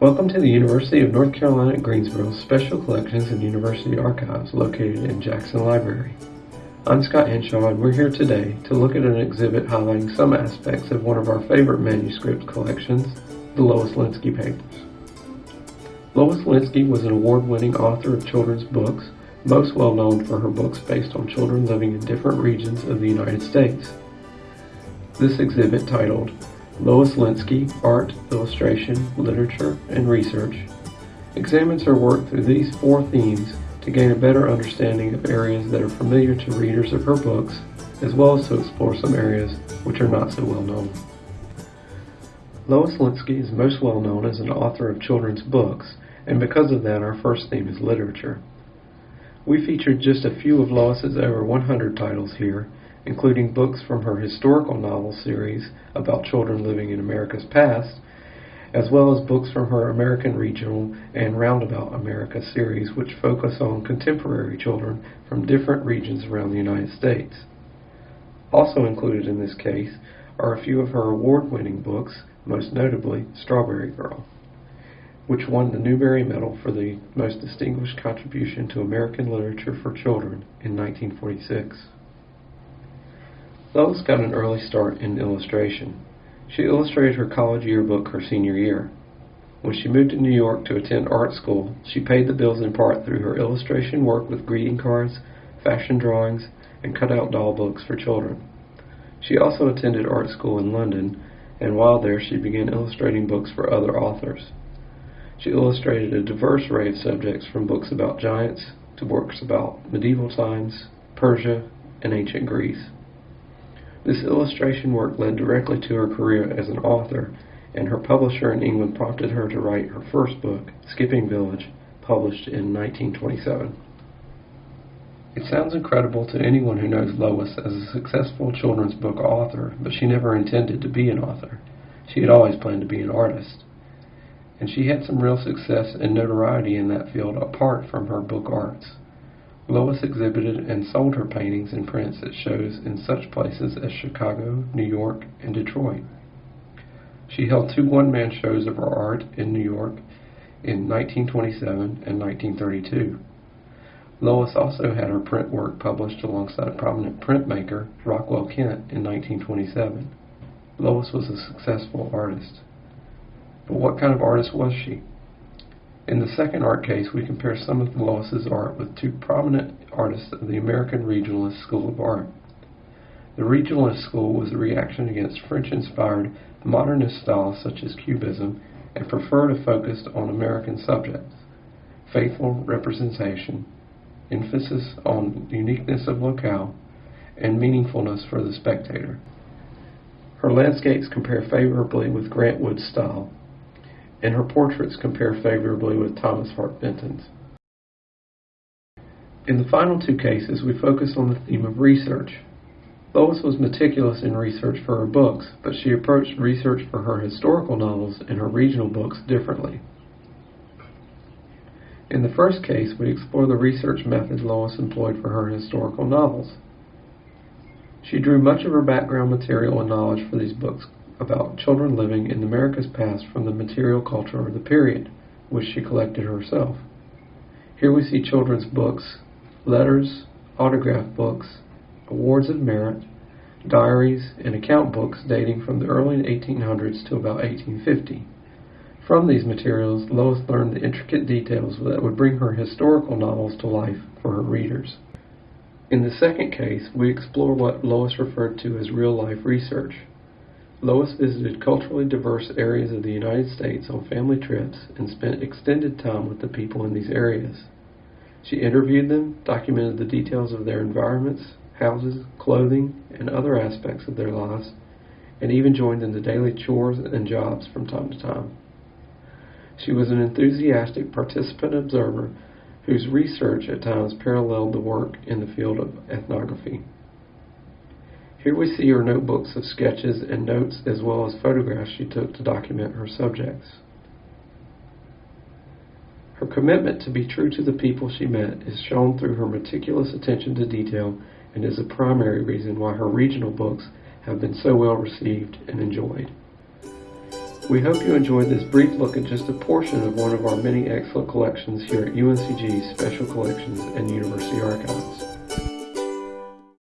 Welcome to the University of North Carolina at Greensboro Special Collections and University Archives located in Jackson Library. I'm Scott Henshaw and we're here today to look at an exhibit highlighting some aspects of one of our favorite manuscript collections, the Lois Lenski Papers. Lois Lenski was an award-winning author of children's books, most well known for her books based on children living in different regions of the United States. This exhibit titled Lois Lenski, Art, Illustration, Literature, and Research, examines her work through these four themes to gain a better understanding of areas that are familiar to readers of her books, as well as to explore some areas which are not so well known. Lois Lenski is most well known as an author of children's books, and because of that our first theme is literature. We featured just a few of Lois's over 100 titles here, including books from her historical novel series about children living in America's past, as well as books from her American Regional and Roundabout America series, which focus on contemporary children from different regions around the United States. Also included in this case are a few of her award-winning books, most notably Strawberry Girl, which won the Newbery Medal for the most distinguished contribution to American literature for children in 1946. Lois got an early start in illustration. She illustrated her college yearbook her senior year. When she moved to New York to attend art school, she paid the bills in part through her illustration work with greeting cards, fashion drawings, and cut-out doll books for children. She also attended art school in London, and while there she began illustrating books for other authors. She illustrated a diverse array of subjects from books about giants to works about medieval times, Persia, and ancient Greece. This illustration work led directly to her career as an author, and her publisher in England prompted her to write her first book, Skipping Village, published in 1927. It sounds incredible to anyone who knows Lois as a successful children's book author, but she never intended to be an author. She had always planned to be an artist. And she had some real success and notoriety in that field apart from her book arts. Lois exhibited and sold her paintings and prints at shows in such places as Chicago, New York, and Detroit. She held two one-man shows of her art in New York in 1927 and 1932. Lois also had her print work published alongside a prominent printmaker Rockwell Kent in 1927. Lois was a successful artist. But what kind of artist was she? In the second art case, we compare some of Lois's art with two prominent artists of the American Regionalist School of Art. The Regionalist School was a reaction against French-inspired modernist styles such as Cubism and preferred a focus on American subjects, faithful representation, emphasis on uniqueness of locale, and meaningfulness for the spectator. Her landscapes compare favorably with Grant Wood's style, and her portraits compare favorably with Thomas Hart Benton's. In the final two cases, we focus on the theme of research. Lois was meticulous in research for her books, but she approached research for her historical novels and her regional books differently. In the first case, we explore the research methods Lois employed for her historical novels. She drew much of her background material and knowledge for these books about children living in America's past from the material culture of the period, which she collected herself. Here we see children's books, letters, autograph books, awards of merit, diaries, and account books dating from the early 1800s to about 1850. From these materials, Lois learned the intricate details that would bring her historical novels to life for her readers. In the second case, we explore what Lois referred to as real-life research. Lois visited culturally diverse areas of the United States on family trips and spent extended time with the people in these areas. She interviewed them, documented the details of their environments, houses, clothing, and other aspects of their lives, and even joined in the daily chores and jobs from time to time. She was an enthusiastic participant observer whose research at times paralleled the work in the field of ethnography. Here we see her notebooks of sketches and notes as well as photographs she took to document her subjects. Her commitment to be true to the people she met is shown through her meticulous attention to detail and is a primary reason why her regional books have been so well received and enjoyed. We hope you enjoyed this brief look at just a portion of one of our many excellent collections here at UNCG's Special Collections and University Archives.